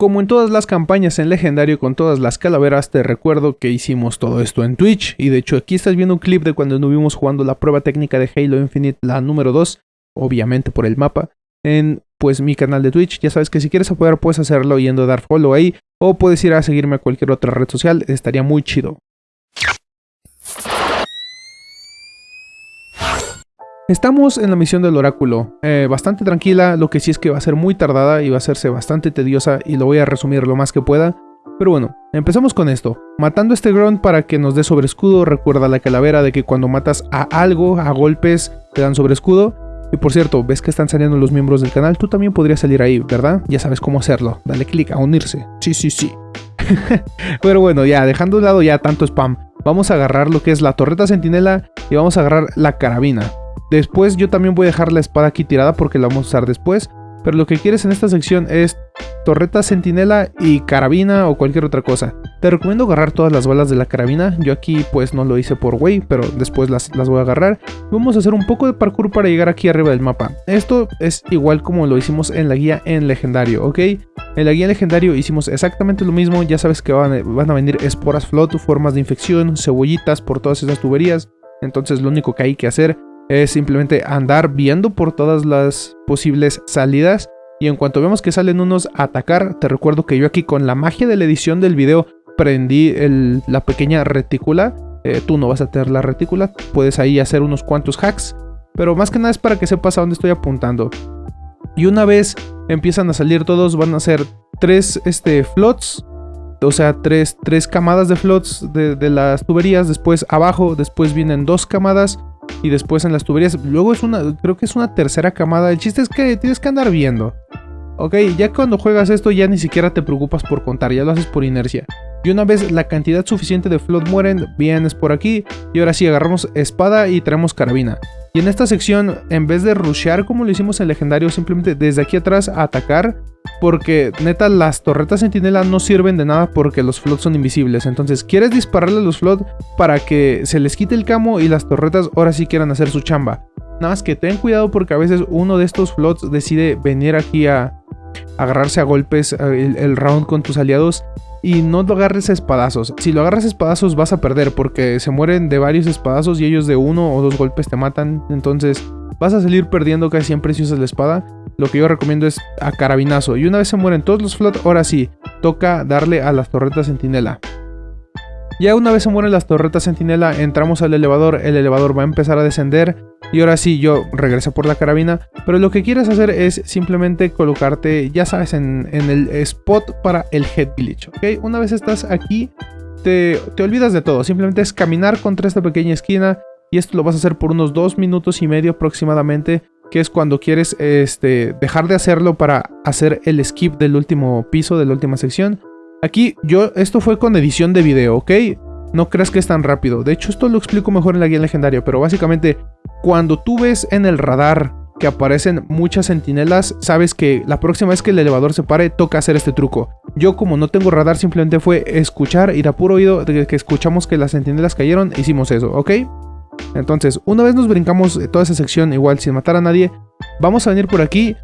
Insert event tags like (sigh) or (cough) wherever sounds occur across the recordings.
Como en todas las campañas en legendario con todas las calaveras, te recuerdo que hicimos todo esto en Twitch. Y de hecho aquí estás viendo un clip de cuando estuvimos jugando la prueba técnica de Halo Infinite, la número 2, obviamente por el mapa, en pues mi canal de Twitch. Ya sabes que si quieres apoyar puedes hacerlo yendo a dar follow ahí. O puedes ir a seguirme a cualquier otra red social, estaría muy chido. Estamos en la misión del oráculo, eh, bastante tranquila, lo que sí es que va a ser muy tardada y va a hacerse bastante tediosa y lo voy a resumir lo más que pueda. Pero bueno, empezamos con esto. Matando a este grunt para que nos dé sobre escudo, recuerda la calavera de que cuando matas a algo, a golpes, te dan sobre escudo. Y por cierto, ves que están saliendo los miembros del canal, tú también podrías salir ahí, ¿verdad? Ya sabes cómo hacerlo, dale clic a unirse. Sí, sí, sí. (laughs) Pero bueno, ya, dejando de lado ya tanto spam, vamos a agarrar lo que es la torreta sentinela y vamos a agarrar la carabina. Después yo también voy a dejar la espada aquí tirada porque la vamos a usar después. Pero lo que quieres en esta sección es torreta sentinela y carabina o cualquier otra cosa. Te recomiendo agarrar todas las balas de la carabina. Yo aquí pues no lo hice por way, pero después las, las voy a agarrar. Vamos a hacer un poco de parkour para llegar aquí arriba del mapa. Esto es igual como lo hicimos en la guía en legendario, ¿ok? En la guía en legendario hicimos exactamente lo mismo. Ya sabes que van, van a venir esporas float, formas de infección, cebollitas por todas esas tuberías. Entonces lo único que hay que hacer es simplemente andar viendo por todas las posibles salidas. Y en cuanto vemos que salen unos a atacar, te recuerdo que yo aquí con la magia de la edición del video prendí la pequeña retícula. Eh, tú no vas a tener la retícula, puedes ahí hacer unos cuantos hacks, pero más que nada es para que sepas a dónde estoy apuntando. Y una vez empiezan a salir todos, van a ser tres este, flots, o sea, tres, tres camadas de flots de las tuberías, después abajo, después vienen dos camadas y después en las tuberías. Luego es una, creo que es una tercera camada. El chiste es que tienes que andar viendo. Ok, ya cuando juegas esto ya ni siquiera te preocupas por contar, ya lo haces por inercia. Y una vez la cantidad suficiente de flood mueren, vienes por aquí y ahora sí agarramos espada y traemos carabina. Y en esta sección, en vez de rushear como lo hicimos en legendario, simplemente desde aquí atrás a atacar, porque neta las torretas sentinela no sirven de nada porque los flots son invisibles. Entonces quieres dispararle a los flots para que se les quite el camo y las torretas ahora sí quieran hacer su chamba. Nada más que ten cuidado porque a veces uno de estos flots decide venir aquí a, agarrarse a golpes eh, el, round con tus aliados y no lo agarres a espadazos. Si lo agarras a espadazos vas a perder porque se mueren de varios espadazos y ellos de uno o dos golpes te matan. Entonces vas a salir perdiendo casi siempre si usas la espada. Lo que yo recomiendo es a carabinazo. Y una vez se mueren todos los flot, ahora sí, toca darle a las torretas sentinela. Ya una vez se mueren las torretas sentinela, entramos al elevador, el elevador va a empezar a descender y ahora sí yo regreso por la carabina, pero lo que quieres hacer es simplemente colocarte, ya sabes, en, el spot para el head glitch. Una vez estás aquí, te, te olvidas de todo, simplemente es caminar contra esta pequeña esquina y esto lo vas a hacer por unos dos minutos y medio aproximadamente, que es cuando quieres este, dejar de hacerlo para hacer el skip del último piso, de la última sección. Aquí yo, esto fue con edición de video, ¿ok? No creas que es tan rápido. De hecho, esto lo explico mejor en la guía legendaria, pero básicamente, cuando tú ves en el radar que aparecen muchas sentinelas, sabes que la próxima vez que el elevador se pare, toca hacer este truco. Yo como no tengo radar, simplemente fue escuchar, ir a puro oído, de que escuchamos que las sentinelas cayeron, hicimos eso, ¿ok? Entonces, una vez nos brincamos toda esa sección, igual sin matar a nadie, vamos a venir por aquí,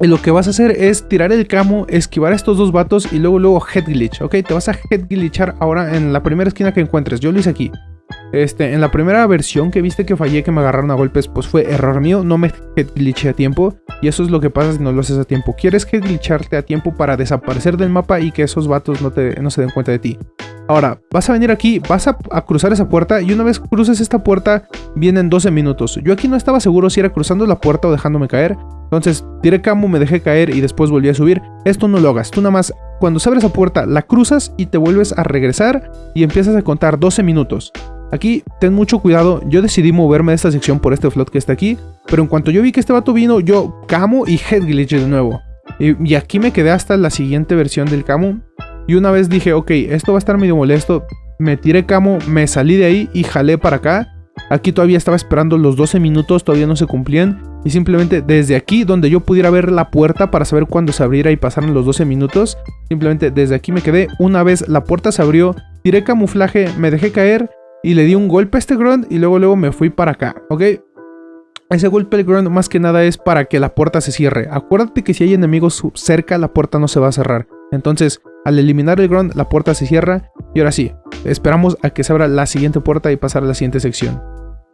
y lo que vas a hacer es tirar el camo, esquivar estos dos vatos y luego luego head glitch, ¿ok? Te vas a head glitchar ahora en la primera esquina que encuentres. Yo lo hice aquí. Este, en la primera versión que viste que fallé, que me agarraron a golpes, pues fue error mío, no me head glitché a tiempo. Y eso es lo que pasa si no lo haces a tiempo. Quieres head glitcharte a tiempo para desaparecer del mapa y que esos vatos no, te, no se den cuenta de ti. Ahora, vas a venir aquí, vas a, cruzar esa puerta y una vez cruces esta puerta, vienen 12 minutos. Yo aquí no estaba seguro si era cruzando la puerta o dejándome caer. Entonces, tiré camo, me dejé caer y después volví a subir. Esto no lo hagas. Tú nada más, cuando se abre esa puerta, la cruzas y te vuelves a regresar y empiezas a contar 12 minutos. Aquí, ten mucho cuidado. Yo decidí moverme de esta sección por este flot que está aquí. Pero en cuanto yo vi que este vato vino, yo camo y head glitch de nuevo. Y, y aquí me quedé hasta la siguiente versión del camo. Y una vez dije, ok, esto va a estar medio molesto. Me tiré camo, me salí de ahí y jalé para acá. Aquí todavía estaba esperando los 12 minutos, todavía no se cumplían. Y simplemente desde aquí, donde yo pudiera ver la puerta para saber cuándo se abriera y pasaron los 12 minutos. Simplemente desde aquí me quedé. Una vez la puerta se abrió, tiré camuflaje, me dejé caer y le di un golpe a este grunt y luego luego me fui para acá, ¿ok? Ese golpe del grunt más que nada es para que la puerta se cierre. Acuérdate que si hay enemigos cerca, la puerta no se va a cerrar. Entonces, al eliminar el grunt, la puerta se cierra y ahora sí, esperamos a que se abra la siguiente puerta y pasar a la siguiente sección.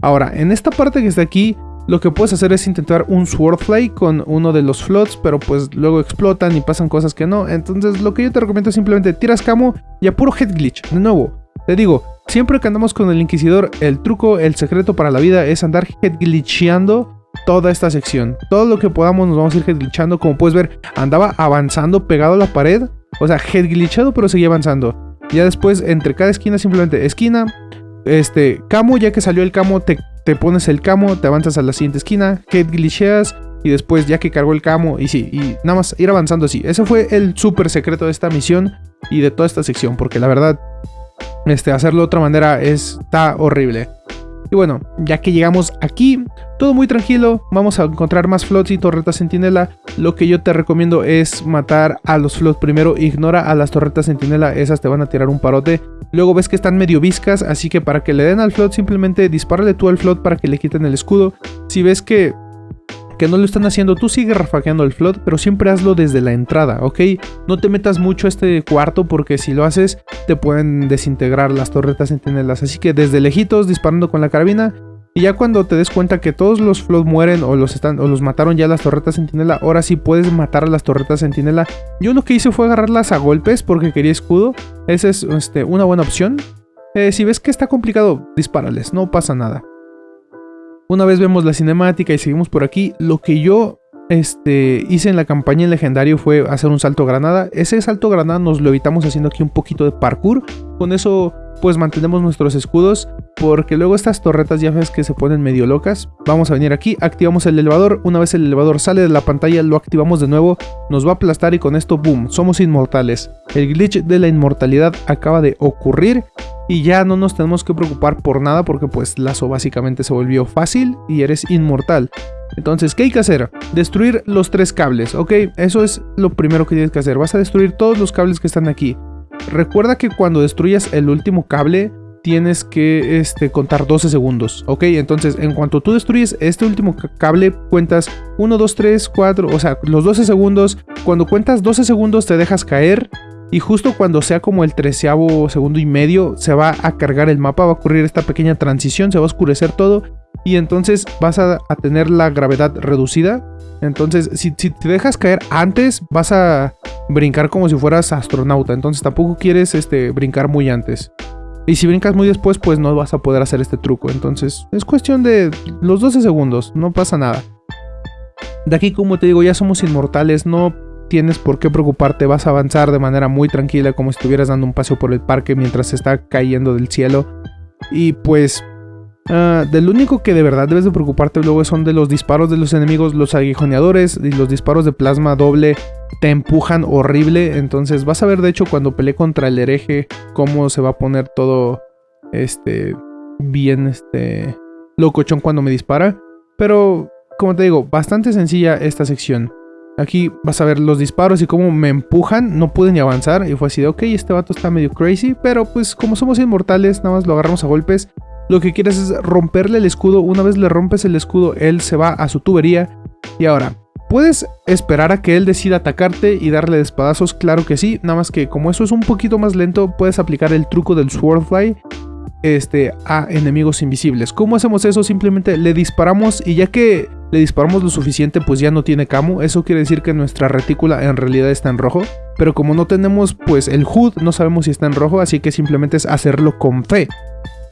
Ahora, en esta parte que está aquí, lo que puedes hacer es intentar un Swordfly con uno de los flots, pero pues luego explotan y pasan cosas que no. Entonces lo que yo te recomiendo es simplemente tiras camo y a puro head glitch. De nuevo, te digo, siempre que andamos con el Inquisidor, el truco, el secreto para la vida es andar head glitcheando toda esta sección. Todo lo que podamos nos vamos a ir head glitchando. Como puedes ver, andaba avanzando pegado a la pared. O sea, head glitchado, pero seguía avanzando. Ya después, entre cada esquina, simplemente esquina, este, camo, ya que salió el camo, te, te pones el camo, te avanzas a la siguiente esquina, head glitcheas, y después ya que cargó el camo, y sí, y nada más ir avanzando así. Ese fue el súper secreto de esta misión y de toda esta sección, porque la verdad, este, hacerlo de otra manera está horrible. Y bueno, ya que llegamos aquí, todo muy tranquilo, vamos a encontrar más flots y torretas sentinela. Lo que yo te recomiendo es matar a los flots primero, ignora a las torretas sentinela, esas te van a tirar un parote. Luego ves que están medio viscas, así que para que le den al flot simplemente dispárale tú al flot para que le quiten el escudo. Si ves que que no lo están haciendo, tú sigue rafaqueando el flood, pero siempre hazlo desde la entrada, ¿ok? No te metas mucho este cuarto porque si lo haces te pueden desintegrar las torretas sentinelas. Así que desde lejitos disparando con la carabina y ya cuando te des cuenta que todos los flood mueren o los, están, o los mataron ya las torretas sentinela, ahora sí puedes matar a las torretas sentinela. Yo lo que hice fue agarrarlas a golpes porque quería escudo. Esa es este, una buena opción. Eh, si ves que está complicado, dispárales, no pasa nada. Una vez vemos la cinemática y seguimos por aquí, lo que yo este, hice en la campaña en legendario fue hacer un salto granada. Ese salto granada nos lo evitamos haciendo aquí un poquito de parkour. Con eso pues mantenemos nuestros escudos porque luego estas torretas ya ves que se ponen medio locas. Vamos a venir aquí, activamos el elevador, una vez el elevador sale de la pantalla lo activamos de nuevo, nos va a aplastar y con esto boom, somos inmortales. El glitch de la inmortalidad acaba de ocurrir y ya no nos tenemos que preocupar por nada porque pues Lazo básicamente se volvió fácil y eres inmortal. Entonces, ¿qué hay que hacer? Destruir los tres cables, ¿ok? Eso es lo primero que tienes que hacer. Vas a destruir todos los cables que están aquí. Recuerda que cuando destruyas el último cable, tienes que este, contar 12 segundos, ¿ok? Entonces, en cuanto tú destruyes este último cable, cuentas 1, 2, 3, 4, o sea, los 12 segundos. Cuando cuentas 12 segundos te dejas caer y justo cuando sea como el treceavo segundo y medio, se va a cargar el mapa, va a ocurrir esta pequeña transición, se va a oscurecer todo. Y entonces vas a, tener la gravedad reducida. Entonces, si, si, te dejas caer antes, vas a brincar como si fueras astronauta. Entonces tampoco quieres este, brincar muy antes. Y si brincas muy después, pues no vas a poder hacer este truco. Entonces, es cuestión de los 12 segundos, no pasa nada. De aquí, como te digo, ya somos inmortales, no tienes por qué preocuparte, vas a avanzar de manera muy tranquila como si estuvieras dando un paseo por el parque mientras se está cayendo del cielo. Y pues uh, del único que de verdad debes de preocuparte luego son de los disparos de los enemigos, los aguijoneadores y los disparos de plasma doble te empujan horrible. Entonces vas a ver de hecho cuando peleé contra el hereje cómo se va a poner todo este bien este locochón cuando me dispara. Pero como te digo, bastante sencilla esta sección. Aquí vas a ver los disparos y cómo me empujan, no pude ni avanzar y fue así de ok, este vato está medio crazy, pero pues como somos inmortales, nada más lo agarramos a golpes. Lo que quieres es romperle el escudo, una vez le rompes el escudo, él se va a su tubería. Y ahora, ¿puedes esperar a que él decida atacarte y darle espadazos? Claro que sí, nada más que como eso es un poquito más lento, puedes aplicar el truco del Swordfly este, a enemigos invisibles. ¿Cómo hacemos eso? Simplemente le disparamos y ya que le disparamos lo suficiente pues ya no tiene camo. Eso quiere decir que nuestra retícula en realidad está en rojo. Pero como no tenemos pues el HUD, no sabemos si está en rojo, así que simplemente es hacerlo con fe.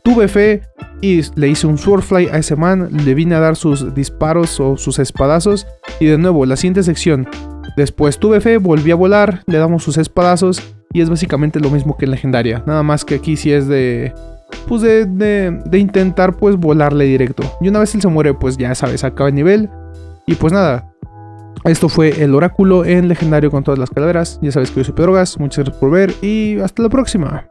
Tuve fe y le hice un Swordfly a ese man, le vine a dar sus disparos o sus espadazos. Y de nuevo, la siguiente sección. Después tuve fe, volví a volar, le damos sus espadazos y es básicamente lo mismo que en legendaria. Nada más que aquí sí es de pues de, de, intentar pues volarle directo. Y una vez él se muere, pues ya sabes, acaba el nivel. Y pues nada, esto fue el oráculo en legendario con todas las calaveras. Ya sabes que yo soy Pedrogas, muchas gracias por ver y hasta la próxima.